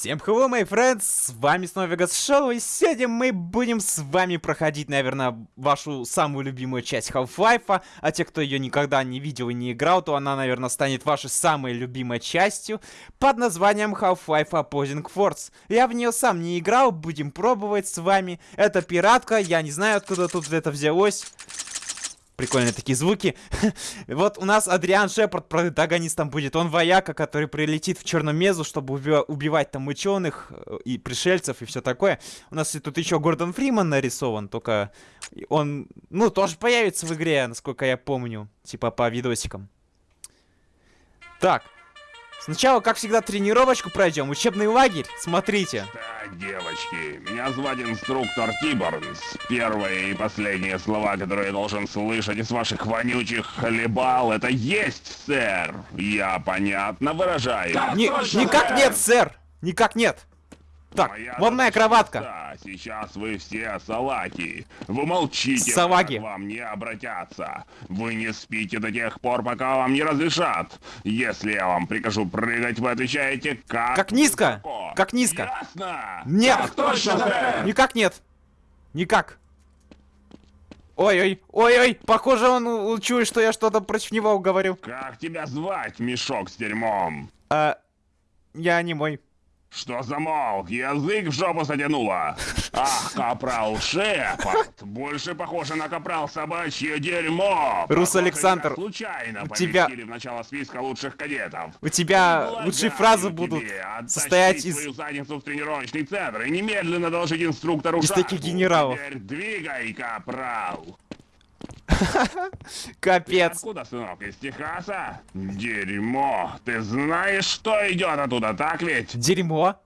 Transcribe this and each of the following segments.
Всем hello, my friends, с вами снова Вегас Шоу, и сегодня мы будем с вами проходить, наверное, вашу самую любимую часть Half-Life, а те, кто ее никогда не видел и не играл, то она, наверное, станет вашей самой любимой частью, под названием Half-Life Opposing Force. Я в нее сам не играл, будем пробовать с вами. Это пиратка, я не знаю, откуда тут это взялось. Прикольные такие звуки. вот у нас Адриан Шепард протагонистом будет. Он вояка, который прилетит в Черномезу, чтобы уби убивать там ученых э, и пришельцев и все такое. У нас тут еще Гордон Фриман нарисован, только он, ну, тоже появится в игре, насколько я помню. Типа по видосикам. Так, Сначала, как всегда, тренировочку пройдем. Учебный лагерь. Смотрите. Так, девочки, меня зовут инструктор Тиборнс. Первые и последние слова, которые я должен слышать из ваших вонючих хлебал, это есть, сэр. Я понятно выражаю. Ни никак нет, сэр. Никак нет. Так, моя вот моя кроватка. Да, сейчас вы все салаки. Вы молчите, Салаги. к вам не обратятся. Вы не спите до тех пор, пока вам не разрешат. Если я вам прикажу прыгать, вы отвечаете как... Как низко! Высоко. Как низко! Ясно? Нет! Так точно, сэр! Никак нет! Никак! Ой-ой, ой-ой, похоже, он чует, что я что-то против него говорю. Как тебя звать, мешок с дерьмом? А, я не мой. Что замолк? Язык в жопу затянуло. Ах, капрал Шепард. Больше похоже на капрал собачье дерьмо. Рус Александр, случайно у тебя... в начало списка лучших кадетов. У тебя Благодарю лучшие фразы будут состоять из... свою задницу в тренировочный центр и немедленно доложить инструктору Из таких генералов. Теперь двигай, капрал. Капец. Откуда, сынок, из Техаса? Дерьмо. Ты знаешь, что идет оттуда, так ведь? Дерьмо?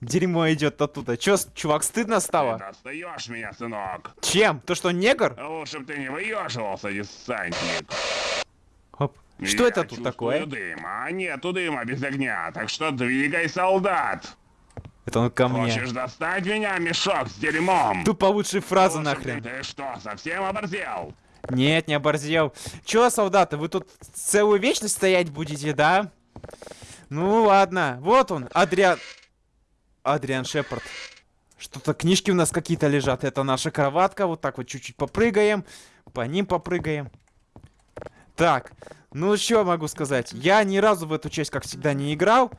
Дерьмо идет оттуда. Чё, чувак, стыдно стало? Ты достаешь меня, сынок. Чем? То, что негр? Лучше бы ты не выеживался, десантник. Хоп. Что Я это тут такое? дым, а нету дыма без огня, так что двигай, солдат. Это он ко мне. Хочешь достать меня, мешок с дерьмом? Тупо лучшие фразы нахрен. Ты, ты что, совсем оборзел? Нет, не оборзел. Чё, солдаты, вы тут целую вечность стоять будете, да? Ну ладно, вот он, Адриан... Адриан Шепард. Что-то книжки у нас какие-то лежат. Это наша кроватка. Вот так вот чуть-чуть попрыгаем. По ним попрыгаем. Так, ну что могу сказать? Я ни разу в эту часть, как всегда, не играл.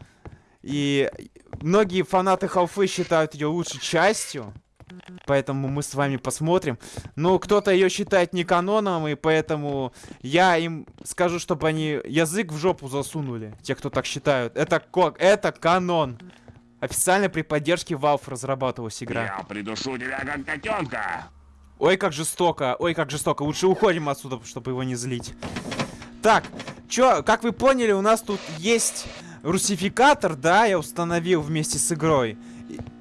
И многие фанаты Халфы считают ее лучшей частью. Поэтому мы с вами посмотрим. Но кто-то ее считает не каноном, и поэтому я им скажу, чтобы они язык в жопу засунули. Те, кто так считают. Это, это канон. Официально при поддержке Valve разрабатывалась игра. Я придушу тебя как котенка. Ой, как жестоко. Ой, как жестоко. Лучше уходим отсюда, чтобы его не злить. Так, чё, как вы поняли, у нас тут есть русификатор, да, я установил вместе с игрой.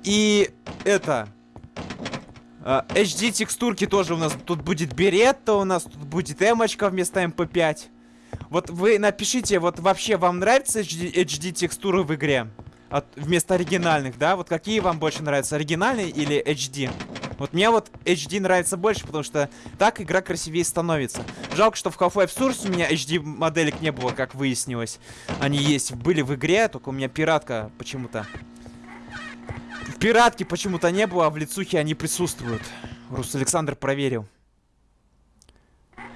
И, это... HD текстурки тоже у нас тут будет беретта, у нас тут будет эмочка вместо MP5. Вот вы напишите, вот вообще вам нравятся HD, HD текстуры в игре? От, вместо оригинальных, да? Вот какие вам больше нравятся, оригинальные или HD? Вот мне вот HD нравится больше, потому что так игра красивее становится. Жалко, что в Half-Life Source у меня HD моделек не было, как выяснилось. Они есть, были в игре, только у меня пиратка почему-то. В пиратке почему-то не было, а в лицухе они присутствуют. Рус Александр проверил.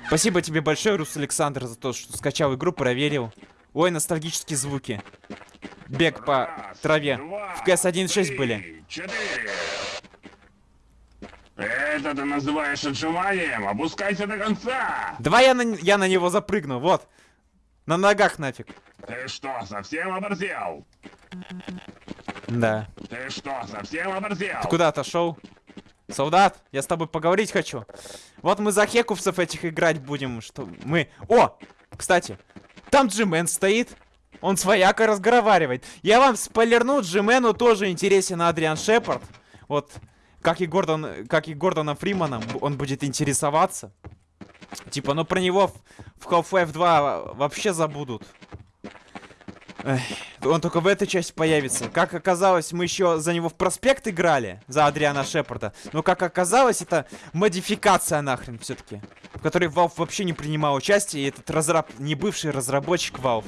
Спасибо тебе большое, Рус Александр, за то, что скачал игру, проверил. Ой, ностальгические звуки. Бег по траве. В КС 1.6 были. Это ты называешь отжиманием? Опускайся до конца! Давай я на, я на него запрыгну, вот. На ногах нафиг. Ты что, совсем оборзел? Да. Ты что, совсем оборзел? Ты куда отошел? Солдат, я с тобой поговорить хочу. Вот мы за хекувцев этих играть будем, что мы... О! Кстати, там Джимен стоит. Он с воякой разговаривает. Я вам спойлерну, Джимену тоже интересен Адриан Шепард. Вот как и Гордон, как и Гордона Фримана, он будет интересоваться. Типа, ну про него в, в Half-Life 2 вообще забудут. Эх, он только в этой части появится. Как оказалось, мы еще за него в проспект играли, за Адриана Шепарда. Но как оказалось, это модификация нахрен все-таки. В которой Valve вообще не принимал участие, и этот разраб... не бывший разработчик Valve.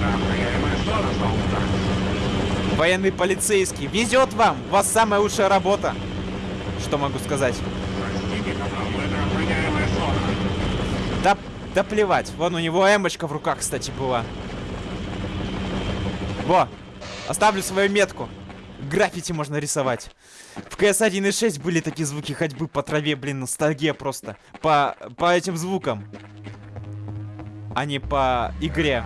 зона, солдат. Военный полицейский. Везет вам! У вас самая лучшая работа. Что могу сказать? Да, да плевать. Вон у него эмочка в руках, кстати, была. Во! Оставлю свою метку. Граффити можно рисовать. В CS 1.6 были такие звуки ходьбы по траве, блин, ностальгия просто. По, по этим звукам. А не по игре.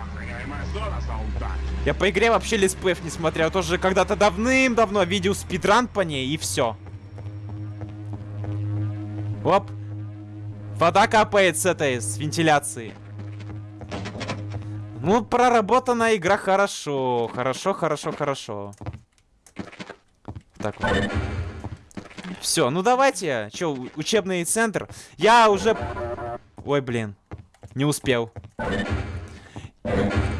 Я по игре вообще летсплеев не смотрел. Тоже когда-то давным-давно видел спидран по ней и все. Оп. Вода капает с этой, с вентиляции. Ну, проработана игра хорошо. Хорошо, хорошо, хорошо. Так вот. Все, ну давайте. Че, учебный центр. Я уже... Ой, блин. Не успел.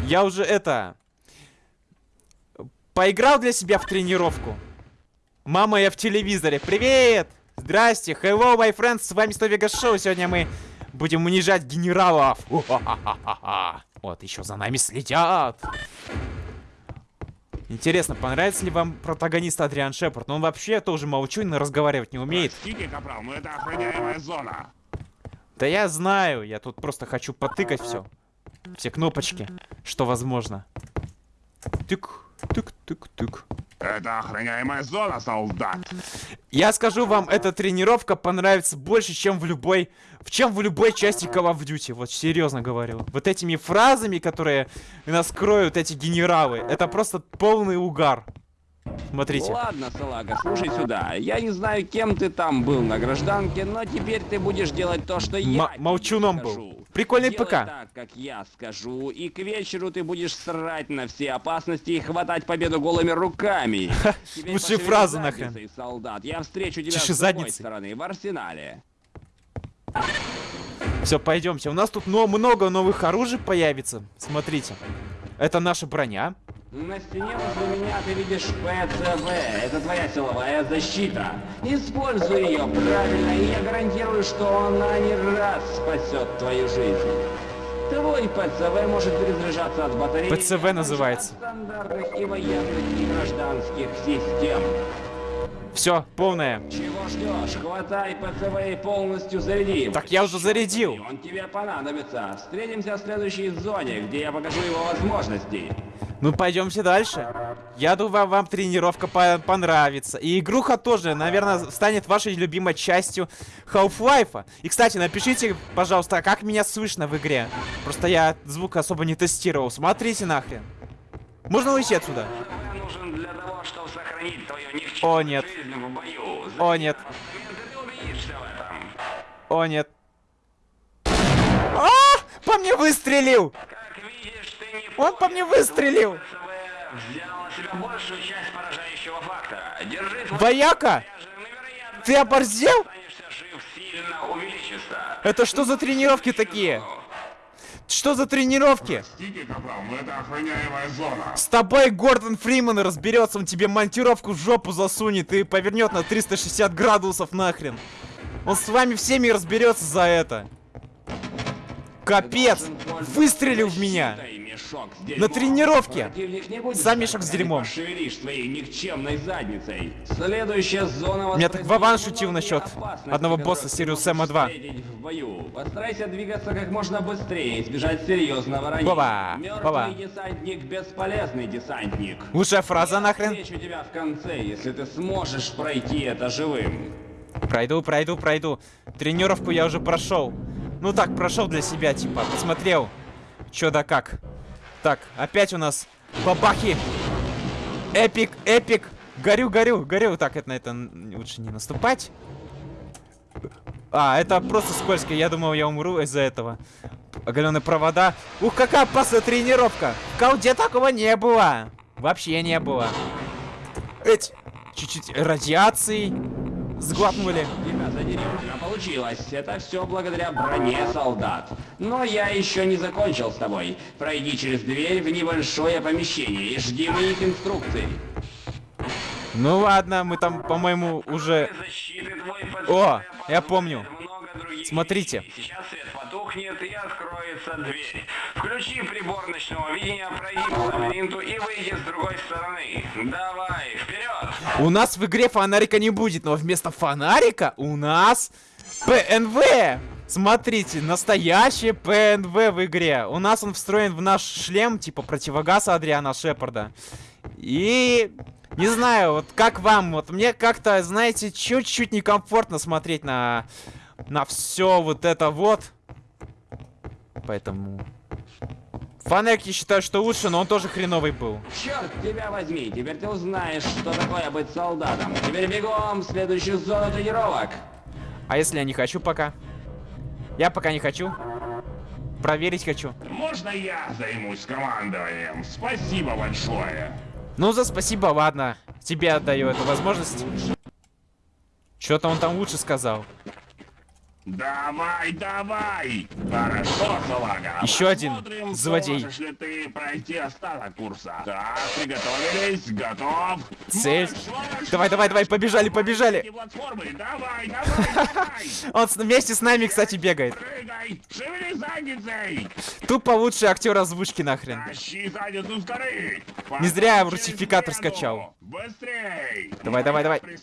Я уже это... Поиграл для себя в тренировку. Мама, я в телевизоре. Привет! Здрасте, hello, my friends, с вами 100 Вегас Шоу. Сегодня мы будем унижать генералов. Вот, еще за нами следят. Интересно, понравится ли вам протагонист Адриан Шепард? Но он вообще тоже молчун и разговаривать не умеет. Простите, капрал, но это охраняемая зона. Да я знаю, я тут просто хочу потыкать все. Все кнопочки, что возможно. Тык, тык, тык, тык. Это охраняемая зона, солдат. Я скажу вам, эта тренировка понравится больше, чем в любой, в чем в любой части Call of Duty. Вот серьезно говорю. Вот этими фразами, которые нас кроют эти генералы, это просто полный угар. Смотрите. Ладно, салага, слушай сюда. Я не знаю, кем ты там был на гражданке, но теперь ты будешь делать то, что я М- тебе молчуном был. Прикольный Делай ПК. так, как я скажу, и к вечеру ты будешь срать на все опасности и хватать победу голыми руками. Пошевели фразы нахрен. солдат. Я встречу тебя Чеши с другой задницей. стороны, в арсенале. Все, пойдемте. У нас тут но- много новых оружий появится. Смотрите. Это наша броня. На стене возле меня ты видишь ПЦВ. Это твоя силовая защита. Используй ее правильно, и я гарантирую, что она не раз спасет твою жизнь. Твой ПЦВ может перезаряжаться от батареи. ПЦВ называется. стандартных и военных, и гражданских систем. Все, полное. Чего ждешь? Хватай ПЦВ и полностью заряди. Так я уже зарядил. Он тебе понадобится. Встретимся в следующей зоне, где я покажу его возможности. Ну, пойдемте дальше. Я думаю, вам тренировка по- понравится. И игруха тоже, наверное, станет вашей любимой частью Half-Life. И, кстати, напишите, пожалуйста, как меня слышно в игре. Просто я звук особо не тестировал. Смотрите нахрен. Можно уйти отсюда? ПЦВ нужен для того, чтобы сохранить твою О, нет. жизнь в бою. О, нет. О, нет. А! По мне выстрелил! Как видишь, ты не Он по мне выстрелил! Вояка! Ты оборзел? Это что за тренировки такие? Что за тренировки? Простите, капрал, но это охраняемая зона. С тобой Гордон Фриман разберется, он тебе монтировку в жопу засунет и повернет на 360 градусов нахрен. Он с вами всеми разберется за это. Капец! Выстрелил в меня! Мешок с На дерьмом. тренировке! Противник не будет Сам мешок с ты дерьмом. Пошевелишь своей никчемной задницей. Следующая зона Меня так Вован шутил насчет одного босса Сириус Сэма 2. встретить в бою. Постарайся двигаться как можно быстрее, избежать серьезного ранения. Мертвый Вова. десантник бесполезный десантник. Лучшая фраза Я нахрен. встречу тебя в конце, если ты сможешь пройти это живым. Пройду, пройду, пройду. Тренировку я уже прошел. Ну так, прошел для себя, типа, посмотрел. Чё да как. Так, опять у нас бабахи. Эпик, эпик. Горю, горю, горю. Так, это на это лучше не наступать. А, это просто скользко. Я думал, я умру из-за этого. Оголенные провода. Ух, какая опасная тренировка. В такого не было. Вообще не было. Эть, чуть-чуть радиации сглотнули. Задеревня получилось. Это все благодаря броне солдат. Но я еще не закончил с тобой. Пройди через дверь в небольшое помещение и жди моих инструкций. Ну ладно, мы там, по-моему, уже... О, я помню. Смотрите. Сейчас свет потух, рухнет и откроется дверь. Включи прибор ночного видения, пройди по лабиринту и выйди с другой стороны. Давай, вперед! У нас в игре фонарика не будет, но вместо фонарика у нас ПНВ. Смотрите, настоящий ПНВ в игре. У нас он встроен в наш шлем, типа противогаз Адриана Шепарда. И... Не знаю, вот как вам, вот мне как-то, знаете, чуть-чуть некомфортно смотреть на, на все вот это вот. Поэтому... Фонарик я считаю, что лучше, но он тоже хреновый был. Черт тебя возьми, теперь ты узнаешь, что такое быть солдатом. Теперь бегом в следующую зону тренировок. А если я не хочу пока? Я пока не хочу. Проверить хочу. Можно я займусь командованием? Спасибо большое. Ну, за спасибо, ладно. Тебе отдаю эту возможность. Что-то он там лучше сказал. Давай, давай! Хорошо, салага. Еще один Посмотрим, злодей. Сможешь ли ты пройти остаток курса? Так, приготовились, готов. Цель. Марш, Давай, давай, давай, побежали, побежали. Давай, давай, давай! Он вместе с нами, кстати, бегает. Прыгай! Шевели задницей! Тупо лучший актер озвучки нахрен. Тащи задницу с горы! Не зря я русификатор скачал. Быстрей! Давай, давай, давай. Брус.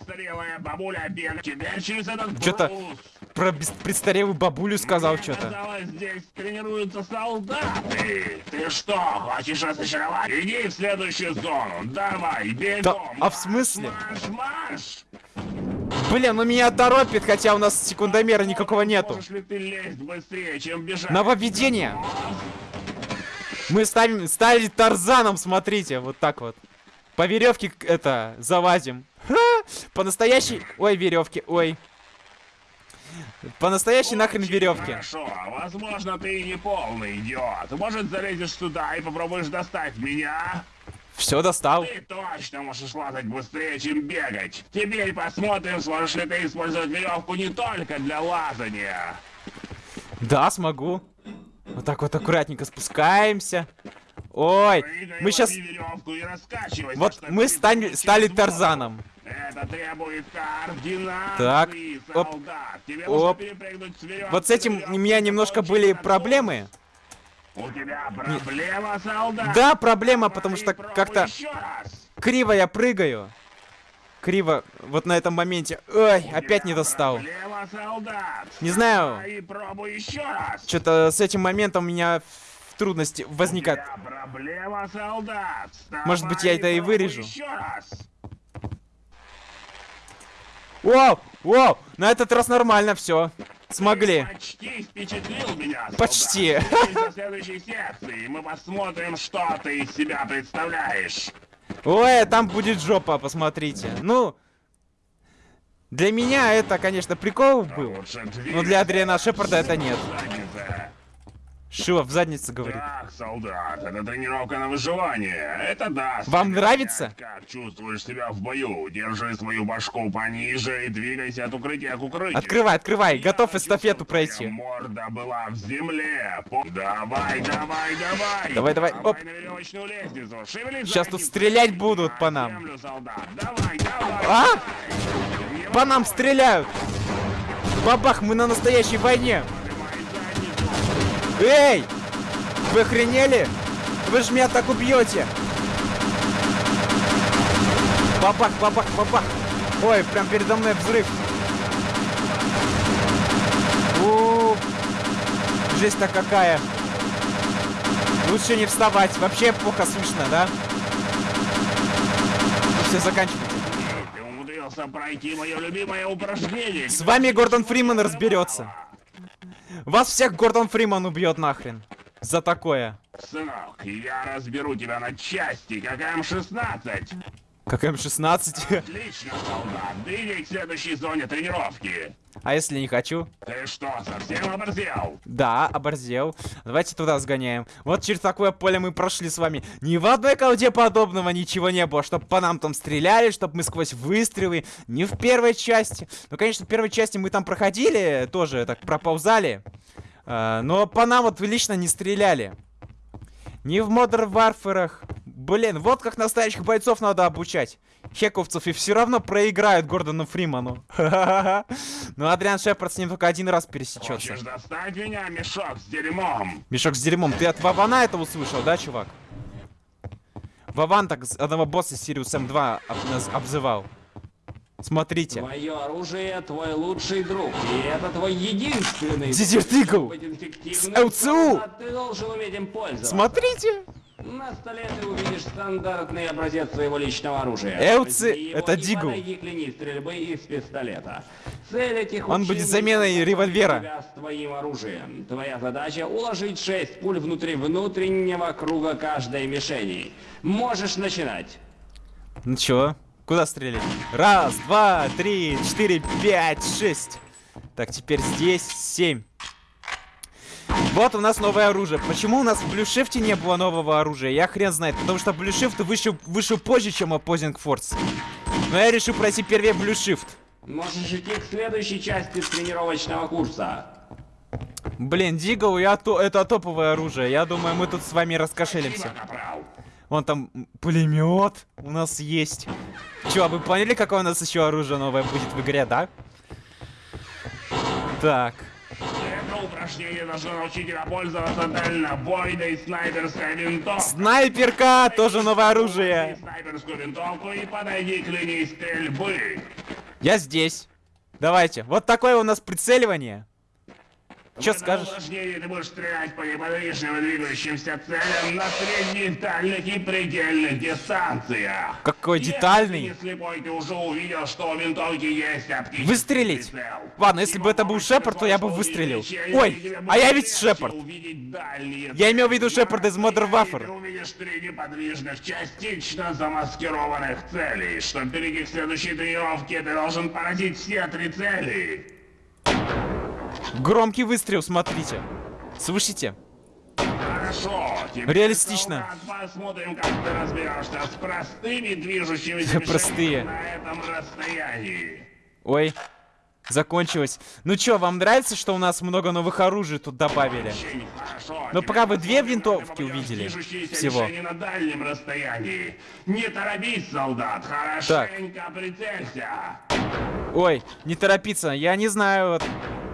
Про престарелую бабулю сказал что-то. казалось, здесь тренируются солдаты. Ты что, хочешь разочаровать? Иди в следующую зону. Давай, бегом. а в смысле? Марш, марш! Блин, ну меня торопит, хотя у нас секундомера никакого нету. Быстрее, чем бежать? Нововведение. Мы ставим, стали Тарзаном, смотрите, вот так вот. По веревке это залазим. По настоящей... Ой, веревки, ой. По настоящей нахрен веревки. Хорошо, возможно, ты и не полный идиот. Может, залезешь сюда и попробуешь достать меня? Все достал. Ты точно можешь лазать быстрее, чем бегать. Теперь посмотрим, сможешь ли ты использовать веревку не только для лазания. Да, смогу. Вот так вот аккуратненько спускаемся. Ой, Прыгай, мы сейчас... Вот мы стали, стали. Тарзаном. Это требует координации, Так, оп, солдат. Тебе оп. Вот с этим у меня немножко были проблемы. У тебя проблема, солдат? Да, проблема, потому что как-то криво я прыгаю. Криво вот на этом моменте. Ой, У опять не достал. Проблема. Не знаю. Что-то с этим моментом у меня трудности возникают. Проблема. Может быть, я это и вырежу. Вау, вау, на этот раз нормально все. Смогли. Ты почти впечатлил меня, солдат. Почти. До следующей секции мы посмотрим, что ты из себя представляешь. Ой, там будет жопа, посмотрите. Ну, для меня это, конечно, прикол был. Но для Адриана Шепарда это нет. Шива в заднице говорит. Так, солдат, это тренировка на выживание. Это даст. Вам нравится? Как чувствуешь себя в бою? Держи свою башку пониже и двигайся от укрытия к укрытию. Открывай, открывай, Я готов эстафету пройти. морда была в земле. По- Давай, давай, давай. Давай, давай, оп. Щас тут стрелять будут по На нам. землю, солдат. Давай, давай. А? По нам стреляют. Бабах, мы на настоящей войне. Эй! Вы охренели? Вы же меня так убьете! Бабах, бабах, бабах! Ой, прям передо мной взрыв! у Жесть-то какая! Лучше не вставать, вообще плохо слышно, да? Ну все, заканчивайте. Ты умудрился пройти мое любимое упражнение. С вами Гордон Фриман разберется. Вас всех Гордон Фриман убьет нахрен. За такое. Сынок, я разберу тебя на части, как М-16. Как М16. Отлично, солдат. Двигай к следующей зоне тренировки. А если не хочу? Ты что, совсем оборзел? Да, оборзел. Давайте туда сгоняем. Вот через такое поле мы прошли с вами. Ни в одной колде подобного ничего не было. Чтоб по нам там стреляли, чтоб мы сквозь выстрелы. Не в первой части. Ну, конечно, в первой части мы там проходили, тоже так проползали. А, но по нам вот лично не стреляли. Ни в Modern Warfare. Блин, вот как настоящих бойцов надо обучать. хековцев и все равно проиграют Гордону Фриману. Ну, Адриан Шепард с ним только один раз пересечется. Хочешь достать меня, мешок с дерьмом? Мешок с дерьмом. Ты от Вавана это услышал, да, чувак? Вован так одного босса Сириус М2 об- обзывал. Смотрите. Твое оружие твой лучший друг, и это твой единственный... Эффективным, С ЛЦУ. а Ты должен уметь им пользоваться. Смотрите. На столе ты увидишь стандартный образец своего личного оружия. Его это Дигл. стрельбы из пистолета. Цель этих Он будет заменой револьвера. с твоим оружием. Твоя задача уложить 6 пуль внутри внутреннего круга каждой мишени. Можешь начинать. Ну чё? Куда стрелять? Раз, два, три, четыре, пять, шесть. Так, теперь здесь семь. Вот у нас новое оружие. Почему у нас в Блюшифте не было нового оружия? Я хрен знает. Потому что Блюшифт вышел, вышел позже, чем Opposing Force. Но я решил пройти первее Блюшифт. Можешь идти к следующей части тренировочного курса. Блин, Дигл, я то, это топовое оружие. Я думаю, мы тут с вами раскошелимся. Вон там пулемет у нас есть. Чё, вы поняли, какое у нас еще оружие новое будет в игре, да? Так. Упражнение должно научить тебя пользоваться дальнобойной снайперской винтовкой. Снайперка, тоже новое оружие. Снайперскую винтовку и подойди к линии стрельбы. Я здесь. Давайте. Вот такое у нас прицеливание. Этом скажешь? ты будешь стрелять по неподвижным и двигающимся целям на средних, дальних и предельных дистанциях. Какой Если детальный. не слепой, ты уже увидел, что у винтовки есть оптический Выстрелить? прицел. Ладно, если бы это был Шепард, то я бы выстрелил. Ой, а я ведь Шепард. Я имел в виду цели. Шепард из Modern Warfare. Ты увидишь три неподвижных, частично замаскированных целей. Чтобы перейти к следующей тренировке, ты должен поразить все три цели. Громкий выстрел, смотрите. Слышите? Хорошо. Реалистично. Посмотрим, как ты разберешься с простыми движущимися Простые. на этом расстоянии. Ой, закончилось. Ну чё, вам нравится, что у нас много новых оружий тут добавили? Но Теперь пока вы две винтовки увидели всего. на дальнем расстоянии. Не торопись, солдат. Хорошенько прицелься. Ой, не торопиться, я не знаю, вот.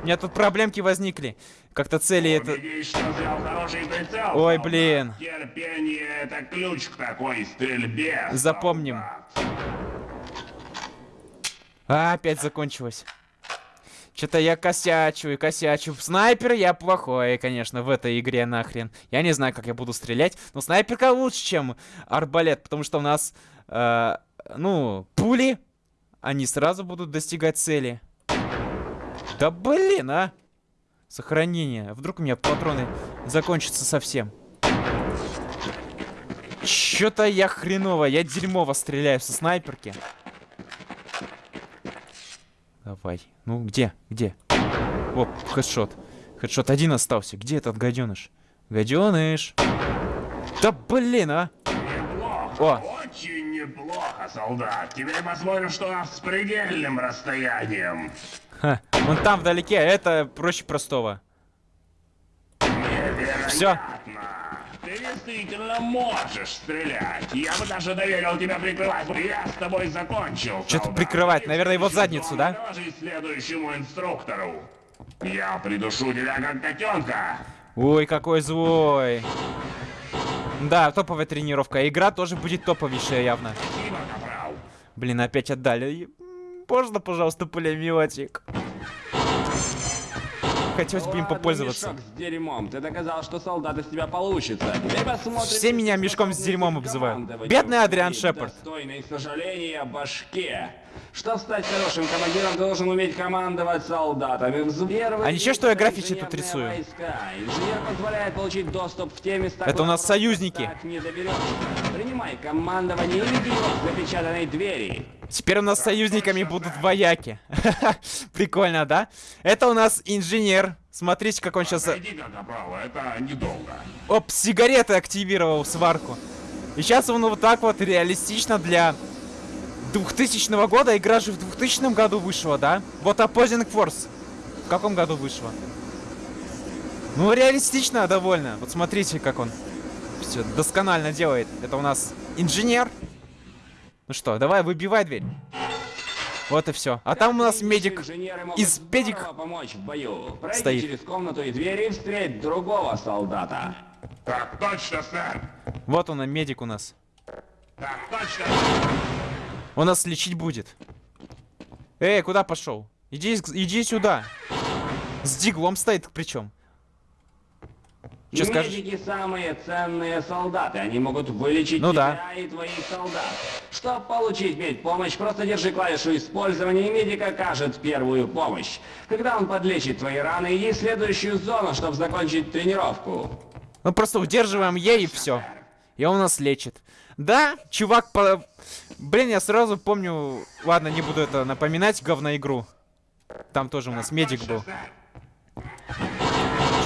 У меня тут проблемки возникли. Как-то цели это... Ой, блин. Терпение — это ключ к такой стрельбе. Запомним. А, опять закончилось. Что-то я косячу и косячу. Снайпер я плохой, конечно, в этой игре нахрен. Я не знаю, как я буду стрелять, но снайперка лучше, чем арбалет, потому что у нас, э, ну, пули, они сразу будут достигать цели. Да блин, а! Сохранение. Вдруг у меня патроны закончатся совсем. Чё-то я хреново, я дерьмово стреляю со снайперки. Давай. Ну, где? Где? Оп, хедшот. Хедшот один остался. Где этот гаденыш? Гаденыш. Да блин, а! Неплохо. О. Очень неплохо, солдат. Теперь посмотрим, что с предельным расстоянием. Ха. Вон там вдалеке, это проще простого. Всё. Ты действительно можешь стрелять. Я бы даже доверил тебя прикрывать. Я с тобой закончил. Солдат. прикрывать, наверное, его задницу, да? Следующему инструктору. Я придушу тебя как котенка. Ой, какой злой. Да, топовая тренировка. Игра тоже будет топовейшая явно. Блин, опять отдали. Можно, пожалуйста, пулеметик? Хотелось бы им попользоваться. мешок с дерьмом. Ты доказал, что солдат из тебя получится. Все меня мешком с дерьмом обзывают. Бедный Адриан Шепард. Достойной сожаления башке. Чтобы стать хорошим командиром, должен уметь командовать солдатами. Первый А ничего, что я граффити тут рисую? войска. Инженер позволяет получить доступ в те места, Это у нас союзники. Принимай командование и веди его к запечатанной двери. Теперь у нас союзниками будут вояки. Прикольно, да? Это у нас инженер. Смотрите, как он сейчас... Оп, сигареты активировал сварку. И сейчас он вот так вот реалистично для 2000 года. Игра же в 2000 году вышла, да? Вот Opposing Force. В каком году вышла? Ну, реалистично довольно. Вот смотрите, как он все досконально делает. Это у нас инженер. Ну что, давай, выбивай дверь. Вот и все. А там у нас медик Инженеры могут из педик... помочь в бою. Пройди стоит. через комнату и двери и встреть другого солдата. Так точно, сэр. Вот он, медик у нас. Так точно. Он нас лечить будет. Эй, куда пошел? Иди, иди сюда. С диглом стоит причем. Че скажешь? Медики самые ценные солдаты. Они могут вылечить Ну тебя да. и твоих солдат. Чтобы получить медпомощь, просто держи клавишу использования, и медик окажет первую помощь. Когда он подлечит твои раны, иди в следующую зону, чтобы закончить тренировку. Мы просто удерживаем Е и все. И он нас лечит. Да, чувак по... Блин, я сразу помню... Ладно, не буду это напоминать, говноигру. Там тоже у нас медик был.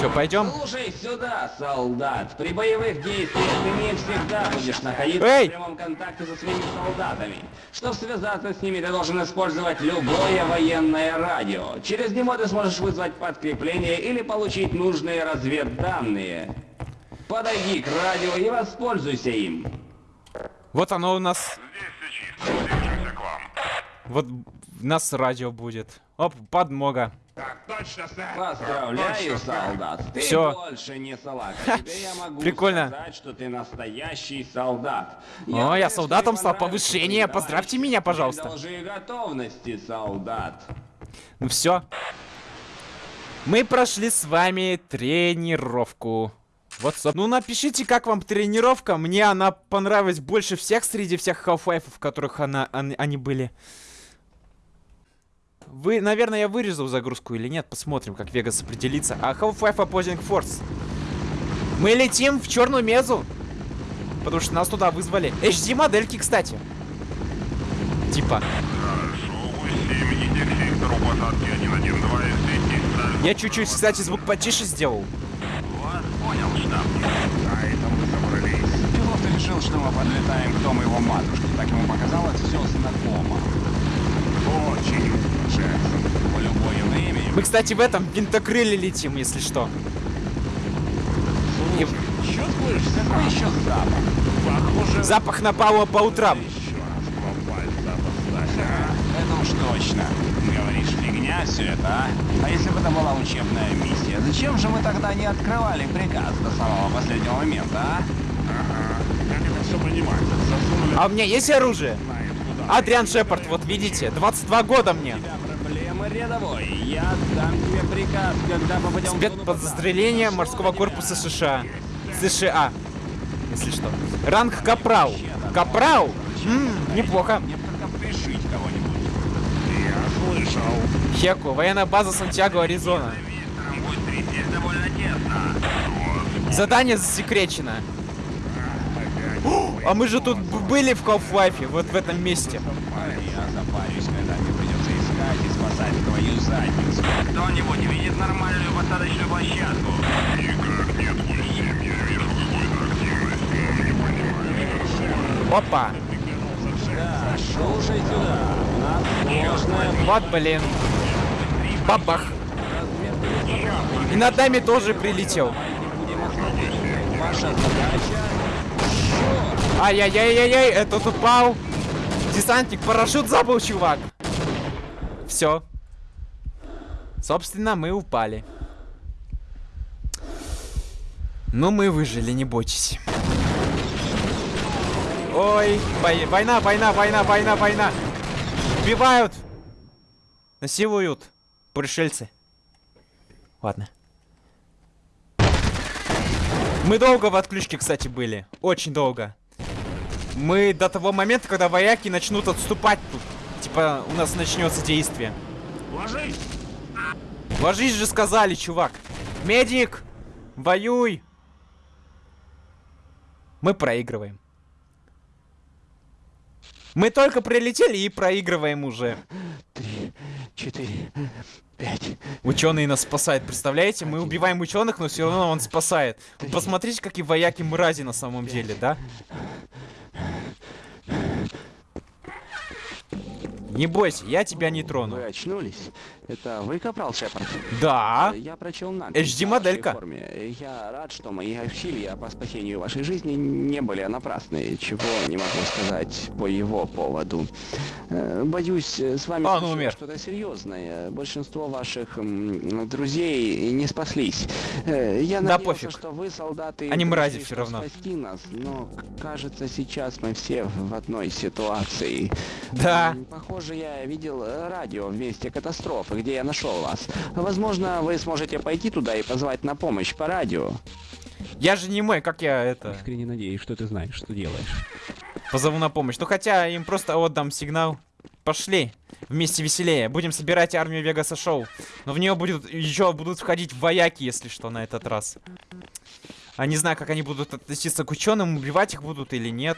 Че, пойдем? Слушай сюда, солдат. При боевых действиях ты не всегда будешь находиться Эй! в прямом контакте со своими солдатами. Чтобы связаться с ними, ты должен использовать любое военное радио. Через него ты сможешь вызвать подкрепление или получить нужные разведданные. Подойди к радио и воспользуйся им. Вот оно у нас... Здесь все чисто. Движемся к вам. Вот у нас радио будет. Оп, подмога. Так точно, сэр. Поздравляю, солдат. Ты Всё. больше не я могу прикольно. сказать, что ты настоящий солдат. О, я солдатом стал. Повышение. Поздравьте меня, пожалуйста. Должи готовности, солдат. Ну все. Мы прошли с вами тренировку. Соб- Ну, напишите, как вам тренировка. Мне она понравилась больше всех среди всех Half-Life, в которых она, они, они были. Вы, наверное, я вырезал загрузку или нет. Посмотрим, как Вегас определится. А Half-Life Opposing Force. Мы летим в черную мезу. Потому что нас туда вызвали. HD модельки, кстати. Типа. Хорошо, 7, иди к сектору посадки 112 и встретись с Я чуть-чуть, кстати, звук потише сделал. Понял, штаб. А это мы собрались. Пилот решил, что мы подлетаем к дому его матушки. Так ему показалось все знакомо. Очень, Джексон. По любое имя. Мы, кстати, в этом винтокрыле летим, если что. И Чувствуешь, какой еще запах? Похоже, запах напала по утрам. еще раз попасть запас Это уж точно. Фигня все это, а? А если бы это была учебная миссия, зачем же мы тогда не открывали приказ до самого последнего момента, а? Ага, как это все понимать? Засунули А у меня есть оружие? Адриан Шепард, вот видите, 22 года мне. Проблемы рядовой. Я отдам тебе приказ, когда попадем посадки. морского корпуса США. США. Если что. Ранг Капрал. Капрал? Неплохо. Мне бы только пришить кого-нибудь. Я слышал. Хеку, военная база Сантьяго, Аризона. Задание засекречено. А мы же тут были в Half-Life, вот в этом месте. Кто-нибудь видит нормальную посадочную площадку? Опа. Да, слушай сюда. У нас Вот, блин. Бабах. И над нами тоже прилетел. Ай-яй-яй-яй-яй, этот упал. Десантник, парашют забыл, чувак. Все. Собственно, мы упали. Ну, мы выжили, не бойтесь. Ой, вой- война, война, война, война, война. Убивают. Насилуют. Пришельцы. Ладно. Мы долго в отключке, кстати, были. Очень долго. Мы до того момента, когда вояки начнут отступать тут. Типа, у нас начнется действие. Ложись! Ложись же, сказали, чувак. Медик! Воюй! Мы проигрываем. Мы только прилетели и проигрываем уже. Три, четыре, пять. Ученый нас спасает, представляете? Мы убиваем ученых, но все равно он спасает. Вы Посмотрите, какие вояки мрази на самом деле, да? Не бойся, я тебя не трону. Вы очнулись? Это вы, капрал Шепард? Да. Я прочел на HD моделька. Я рад, что мои усилия по спасению вашей жизни не были напрасны, чего не могу сказать по его поводу. Э, Боюсь, э, с вами А, умер. что-то серьезное. Большинство ваших друзей не спаслись. Э, Я Да надеялся, пофиг. что вы солдаты. Они мрази чтобы равно. спасти нас, но кажется, сейчас мы все в одной ситуации. Да. Похоже, я видел э, радио в месте катастрофы, где я нашел вас. Возможно, вы сможете пойти туда и позвать на помощь по радио. Я же не мой, как я это Искренне надеюсь, что ты знаешь, что делаешь. позову на помощь. Ну хотя им просто отдам сигнал. Пошли. Вместе веселее. Будем собирать армию Вегаса Шоу. Но в нее будет еще будут входить вояки, если что, на этот раз. А не знаю, как они будут относиться к ученым, убивать их будут или нет.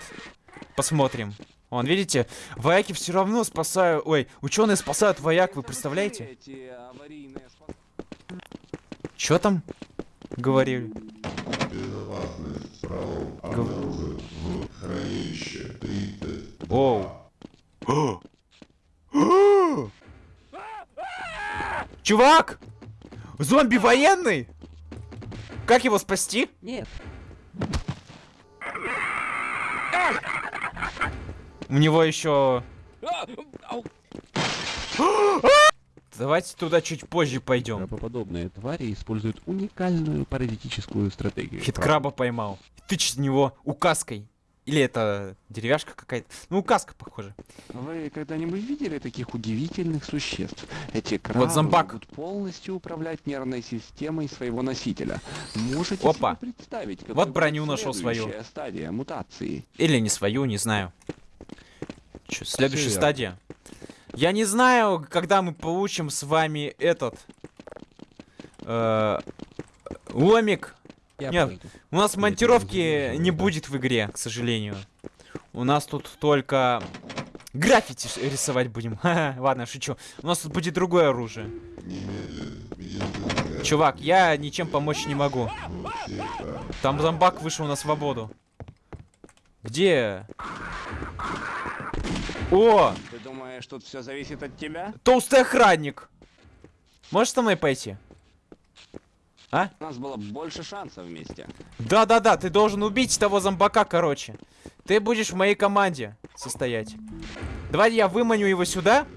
Посмотрим. Вон, видите, вояки все равно спасают... Ой, ученые спасают вояк, вы представляете? Чё там говорили? Гов- Оу. Чувак! Зомби военный? Как его спасти? Нет. У него еще... Давайте туда чуть позже пойдем. Крабоподобные твари используют уникальную паразитическую стратегию. Хиткраба поймал. Тычет него указкой. Или это деревяшка какая-то? Ну, указка, похоже. Вы когда-нибудь видели таких удивительных существ? Эти крабы зомбак. могут полностью управлять нервной системой своего носителя. Можете Опа. себе представить, какой Вот броню нашел свою. стадия мутации. Или не свою, не знаю. Чё, следующая верно. стадия. Я не знаю, когда мы получим с вами этот... э, ломик. Я Нет, пойду. У нас монтировки не да. будет в игре, к сожалению. У нас тут только граффити рисовать будем. Ладно, шучу. У нас тут будет другое оружие. Чувак, я ничем помочь не могу. Там зомбак вышел на свободу. Где? О! Ты думаешь, тут все зависит от тебя? Толстый охранник! Можешь со мной пойти? А? У нас было больше шансов вместе. Да-да-да, ты должен убить того зомбака, короче. Ты будешь в моей команде состоять. Давай я выманю его сюда.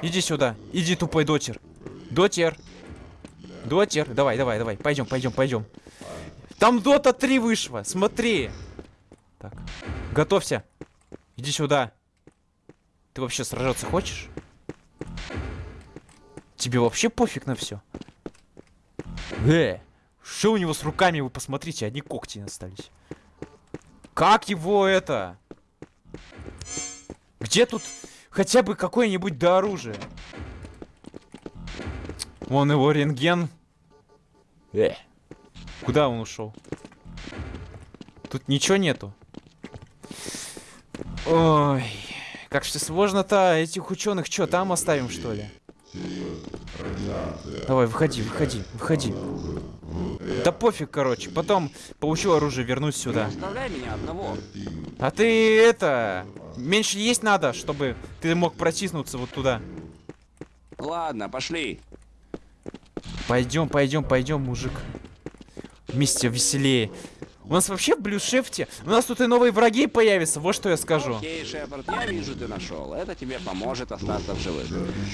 Иди сюда. Иди, тупой дотер. Дотер. Дотер. Давай, давай, давай. Пойдем, пойдем, пойдем. Там Дота 3 вышла. Смотри. Так. Готовься. Иди сюда. Ты вообще сражаться хочешь? Тебе вообще пофиг на все? Э, что у него с руками, вы посмотрите, одни когти остались. Как его это? Где тут хотя бы какое-нибудь до оружия? Вон его рентген. Э, куда он ушел? Тут ничего нету. Ой, как же сложно-то этих ученых что, там оставим что ли? Давай, выходи, выходи, выходи. Да пофиг, короче. Потом получу оружие, вернусь сюда. А ты это... Меньше есть надо, чтобы ты мог протиснуться вот туда. Ладно, пошли. Пойдем, пойдем, пойдем, мужик. Вместе веселее. У нас вообще в блюшефте... У нас тут и новые враги появятся, вот что я скажу. Окей, Шепард, я вижу, ты нашел. Это тебе поможет остаться в живых.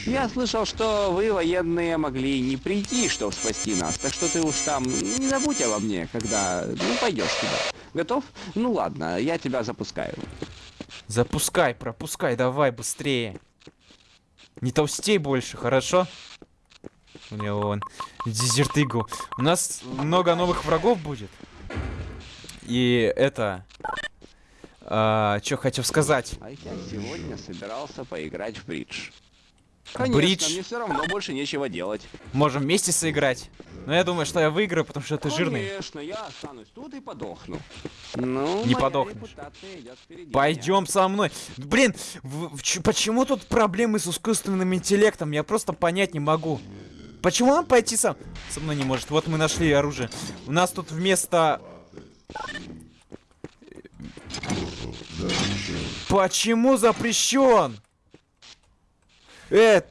Я слышал, что вы, военные, могли не прийти, чтобы спасти нас. Так что ты уж там не забудь обо мне, когда ну, пойдешь туда. Готов? Ну ладно, я тебя запускаю. Запускай, пропускай, давай, быстрее. Не толстей больше, хорошо? У него вон дезертыгу. У нас много новых врагов будет. И это... А, что хотел сказать. А я сегодня собирался поиграть в бридж. Конечно, Бридж. мне все равно больше нечего делать. Можем вместе сыграть. Но я думаю, что я выиграю, потому что ты жирный. Конечно, я останусь тут и подохну. Ну, Не подохнешь. Пойдем со мной. Блин, в- в почему тут проблемы с искусственным интеллектом? Я просто понять не могу. Почему он пойти сам? Со мной не может. Вот мы нашли оружие. У нас тут вместо... Почему запрещен? Э...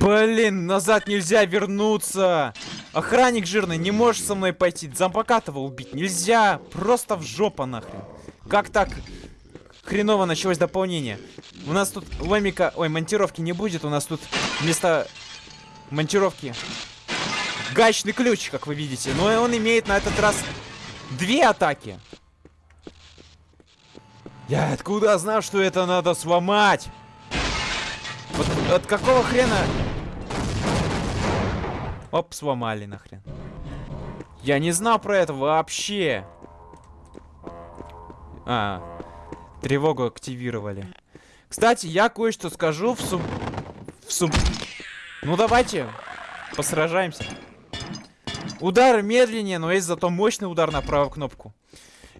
Блин, назад нельзя вернуться. Охранник жирный, не можешь со мной пойти. Зампокатова убить нельзя. Просто в жопу нахрен. Как так? Хреново началось дополнение. У нас тут ломика... Ой, монтировки не будет. У нас тут вместо монтировки гаечный ключ, как вы видите. Но он имеет на этот раз две атаки. Я откуда знал, что это надо сломать? Вот от какого хрена... Оп, сломали нахрен. Я не знал про это вообще. А, тревогу активировали. Кстати, я кое-что скажу в сум... В сум... Ну давайте, посражаемся. Удар медленнее, но есть зато мощный удар на правую кнопку.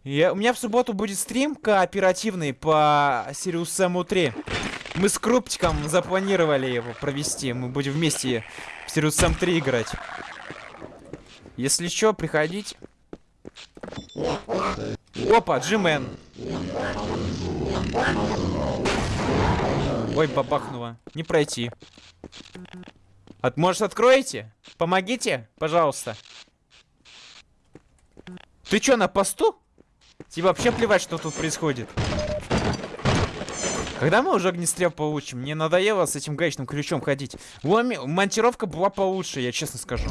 Я, у меня в субботу будет стрим кооперативный по Sirius Sam 3. Мы с Круптиком запланировали его провести. Мы будем вместе в Sirius Sam 3 играть. Если что, приходить. Опа, Джимен. Ой, бабахнуло. Не пройти. От, может, откроете? Помогите, пожалуйста. Ты чё, на посту? Тебе вообще плевать, что тут происходит. Когда мы уже огнестрел получим? Мне надоело с этим гаечным ключом ходить. Ломи... Монтировка была получше, я честно скажу.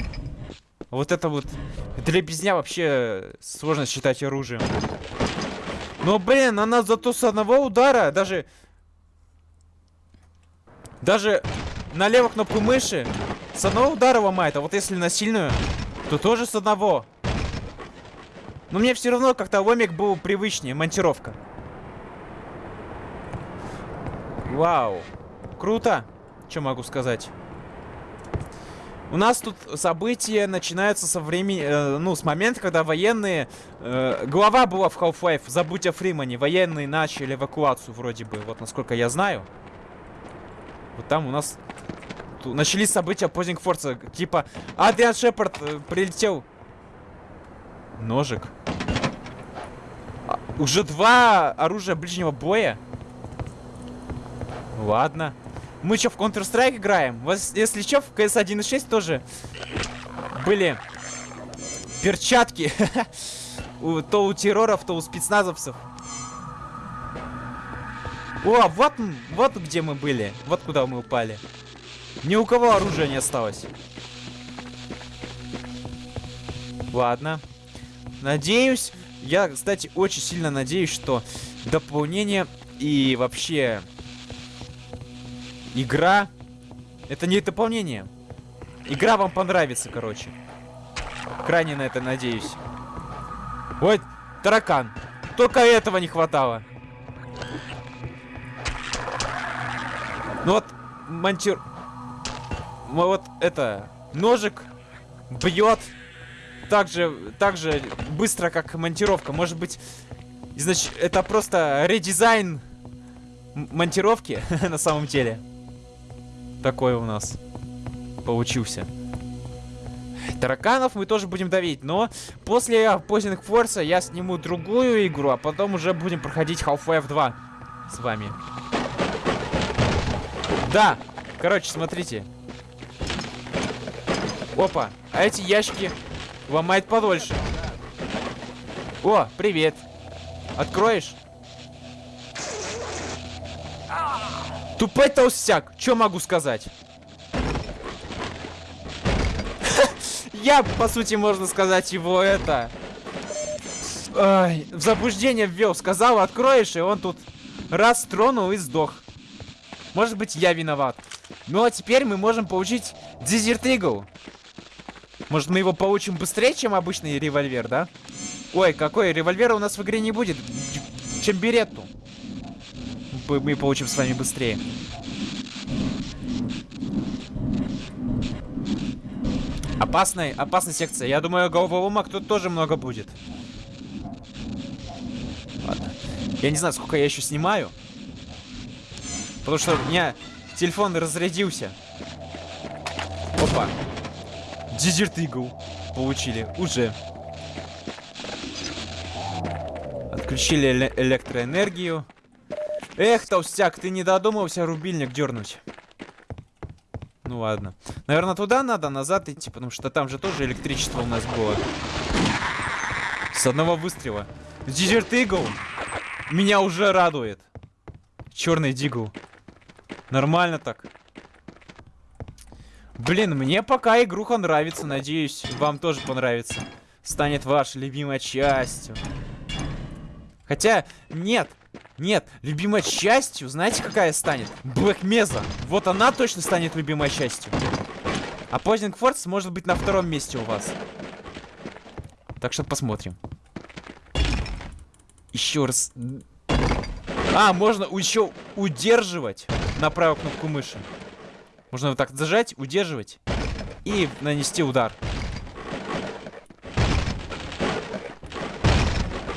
Вот это вот... Для бездня вообще сложно считать оружием. Но, блин, она зато с одного удара даже... Даже на левую кнопку мыши с одного удара ломает. А вот если на сильную, то тоже с одного. Но мне все равно как-то ломик был привычнее, монтировка. Вау. Круто. Что могу сказать? У нас тут события начинаются со времени, э, ну, с момента, когда военные... Э, глава была в Half-Life, забудь о Фримане. Военные начали эвакуацию вроде бы, вот насколько я знаю. Вот там у нас начались события Позинг Форца. Типа, Адриан Шепард э, прилетел. Ножик. А, уже два оружия ближнего боя? Ладно. Мы что, в Counter-Strike играем? Вот, если что, в CS 1.6 тоже были перчатки. то у терроров, то у спецназовцев. О, вот, вот где мы были. Вот куда мы упали. Ни у кого оружия не осталось. Ладно. Надеюсь, я, кстати, очень сильно надеюсь, что дополнение и вообще игра... Это не дополнение. Игра вам понравится, короче. Крайне на это надеюсь. Ой, таракан. Только этого не хватало. Ну вот, монтир... Вот это... Ножик бьет так же, так же быстро, как монтировка. Может быть, значит, это просто редизайн монтировки на самом деле. Такой у нас получился. Тараканов мы тоже будем давить, но после поздних Форса я сниму другую игру, а потом уже будем проходить Half-Life 2 с вами. Да, короче, смотрите. Опа, а эти ящики ломает подольше. О, привет. Откроешь? Тупой толстяк, что могу сказать? Я, по сути, можно сказать, его это... Ой, в заблуждение ввел. Сказал, откроешь, и он тут раз тронул и сдох. Может быть, я виноват. Ну, а теперь мы можем получить Desert Eagle. Может, мы его получим быстрее, чем обычный револьвер, да? Ой, какой револьвер у нас в игре не будет, чем беретту. Мы получим с вами быстрее. Опасная, опасная секция. Я думаю, головоломок тут тоже много будет. Ладно. Я не знаю, сколько я еще снимаю. Потому что у меня телефон разрядился. Опа. Desert Eagle получили. Уже. Отключили эле- электроэнергию. Эх, толстяк, ты не додумался рубильник дернуть. Ну ладно. Наверное, туда надо, назад идти, потому что там же тоже электричество у нас было. С одного выстрела. Desert Eagle меня уже радует. Черный дигл. Нормально так. Блин, мне пока игруха нравится. Надеюсь, вам тоже понравится. Станет вашей любимой частью. Хотя, нет. Нет, любимой частью, знаете, какая станет? Black Mesa. Вот она точно станет любимой частью. А Poisoning Force может быть на втором месте у вас. Так что посмотрим. Еще раз. А, можно еще удерживать на правую кнопку мыши. Можно вот так зажать, удерживать и нанести удар.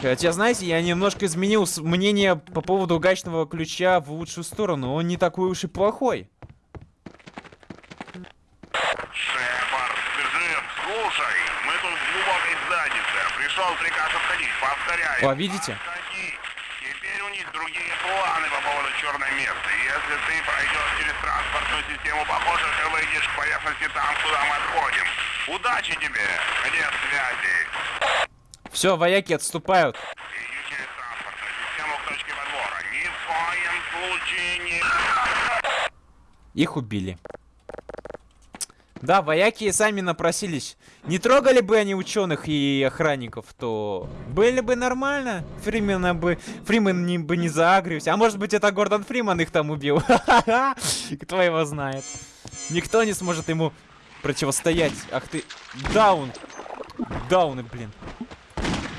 Хотя, знаете, я немножко изменил мнение по поводу гаечного ключа в лучшую сторону. Он не такой уж и плохой. Шепард, Джим, слушай, мы тут в глубокой заднице. Пришел приказ отходить, повторяю. О, видите? Отходи. Теперь у них другие планы по поводу черной месты. Если ты пройдешь через транспортную систему, похоже, ты выйдешь к поверхности там, куда мы отходим. Удачи тебе! Где связи? Все, вояки отступают. Их убили. Да, вояки сами напросились. Не трогали бы они ученых и охранников, то были бы нормально. Фримена бы... Фримен не, бы не заагрился. А может быть это Гордон Фриман их там убил. Кто его знает. Никто не сможет ему противостоять. Ах ты... Даун. Дауны, блин.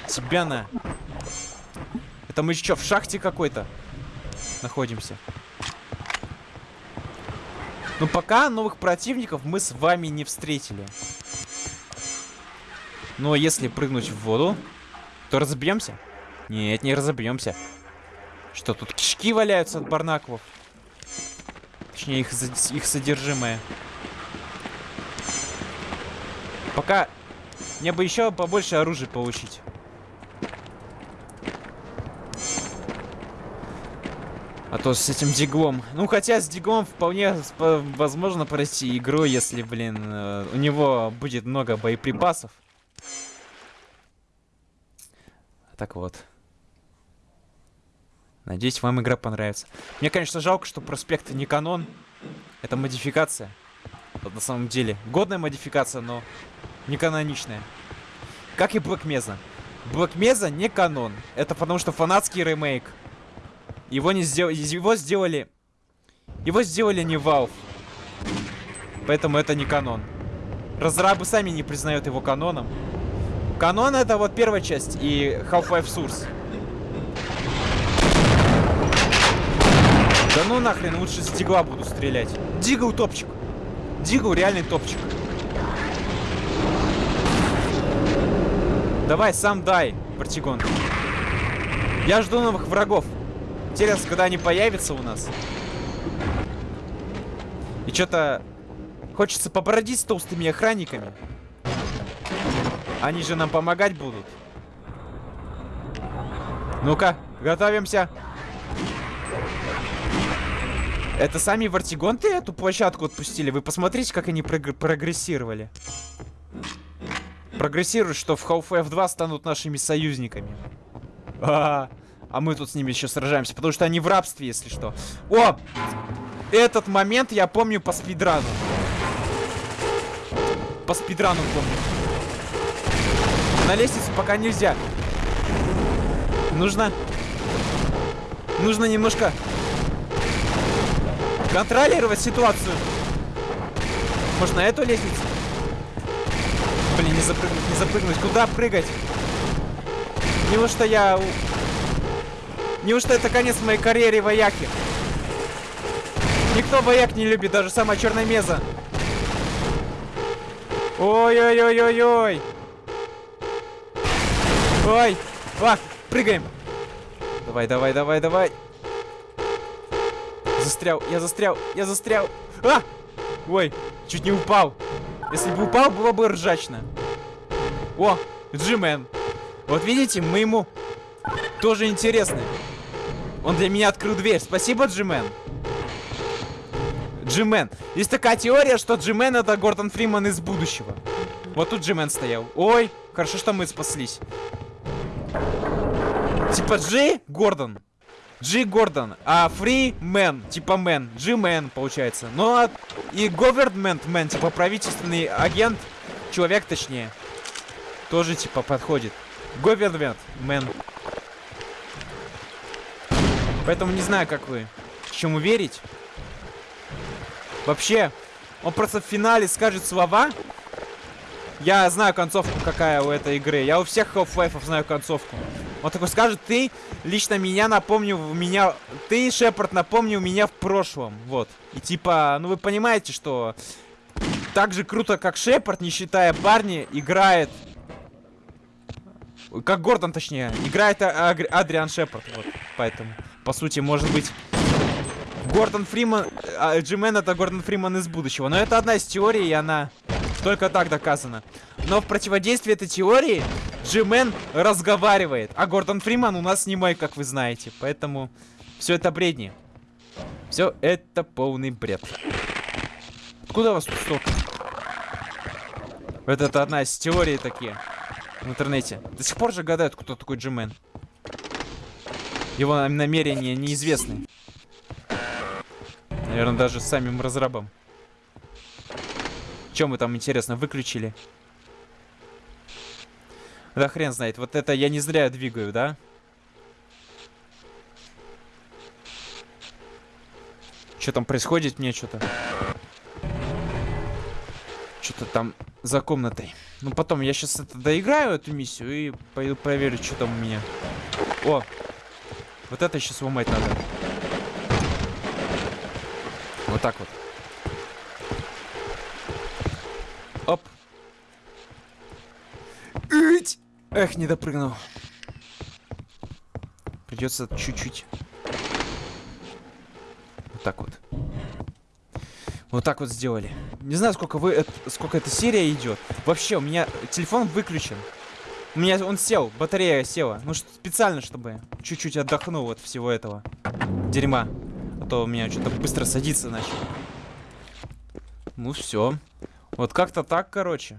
Тебя. Это мы что, в шахте какой-то находимся? Но пока новых противников мы с вами не встретили. Но если прыгнуть в воду, то разобьемся? Нет, не разобьемся. Что, тут кишки валяются от барнаковов? Точнее, их, их содержимое. Пока мне бы еще побольше оружия получить. А то с этим диглом. Ну, хотя с диглом вполне возможно пройти игру, если, блин, э, у него будет много боеприпасов. Так вот. Надеюсь, вам игра понравится. Мне, конечно, жалко, что проспект не канон. Это модификация. Вот на самом деле. Годная модификация, но не каноничная. Как и Black Mesa. Black Mesa не канон. Это потому что фанатский ремейк. Его не сделали, его сделали, его сделали не Valve, поэтому это не канон. Разрабы сами не признают его каноном. Канон это вот первая часть и Half-Life Source. Да ну нахрен, лучше с Дигла буду стрелять. Дигл топчик. Дигл реальный топчик. Давай, сам дай, Бартигон. Я жду новых врагов. Интересно, когда они появятся у нас. И что-то хочется побродить с толстыми охранниками. Они же нам помогать будут. Ну-ка, готовимся. Это сами Вартигонты эту площадку отпустили? Вы посмотрите, как они прогр- прогрессировали. Прогрессируют, что в Half-Life 2 станут нашими союзниками. А, а мы тут с ними еще сражаемся, потому что они в рабстве, если что. О! Этот момент я помню по спидрану. По спидрану помню. На лестницу пока нельзя. Нужно... Нужно немножко... Контролировать ситуацию. Может, на эту лестницу? Блин, не запрыгнуть, не запрыгнуть. Куда прыгать? Неужто я... Неужто это конец моей карьере вояки? Никто вояк не любит, даже самая черная меза. Ой-ой-ой-ой-ой. Ой. А, прыгаем. Давай, давай, давай, давай. Застрял, я застрял, я застрял. А! Ой, чуть не упал. Если бы упал, было бы ржачно. О, G-Man. Вот видите, мы ему Тоже интересный. Он для меня открыл дверь. Спасибо, G-Man. G-Man. Есть такая теория, что G-Man это Гордон Фриман из будущего. Вот тут G-Man стоял. Ой, хорошо, что мы спаслись. Типа G Гордон. G Гордон. А Free Man. Типа Man. G-Man, получается. Ну а и Government Man, типа правительственный агент. Человек, точнее. Тоже типа подходит. Government Man. Поэтому не знаю, как вы. Чему верить. Вообще, он просто в финале скажет слова. Я знаю концовку, какая у этой игры. Я у всех Half-Life знаю концовку. Он такой скажет, ты лично меня напомнил, меня... Ты, Шепард, напомнил меня в прошлом. Вот. И типа, ну вы понимаете, что... Так же круто, как Шепард, не считая парни, играет... Как Гордон, точнее. Играет Адриан Шепард. Вот. Поэтому, по сути, может быть... Гордон Фриман... А, Джимен это Гордон Фриман из будущего. Но это одна из теорий, и она только так доказана. Но в противодействии этой теории Джимен разговаривает. А Гордон Фриман у нас мой, как вы знаете. Поэтому все это бредни. Все это полный бред. Откуда у вас тут столько? Вот это одна из теорий такие. В интернете. До сих пор же гадают, кто такой Джимен. Его намерения неизвестны. Наверное, даже самим разрабам. Чем мы там, интересно, выключили? Да хрен знает. Вот это я не зря двигаю, да? Что там происходит? Мне что-то... Что-то там за комнатой. Ну, потом я сейчас это доиграю, эту миссию, и пойду проверю, что там у меня. О! Вот это сейчас сломать надо. Вот так вот. Оп. Ить! Эх, не допрыгнул. Придется чуть-чуть. Вот так вот. Вот так вот сделали. Не знаю, сколько вы, сколько эта серия идет. Вообще, у меня телефон выключен. У меня он сел, батарея села. Ну, специально, чтобы чуть-чуть отдохнул от всего этого дерьма. А то у меня что-то быстро садится начал. Ну все. Вот как-то так, короче.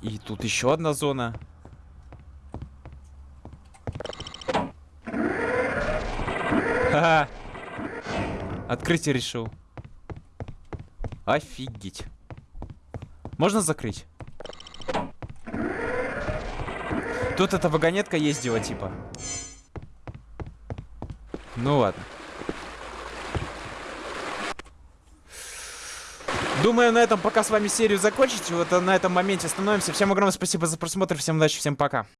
И тут еще одна зона. Ха-ха. Открытие решил. Офигеть. Можно закрыть? Тут эта вагонетка ездила, типа. Ну ладно. Думаю, на этом пока с вами серию закончить. Вот на этом моменте остановимся. Всем огромное спасибо за просмотр. Всем удачи, всем пока.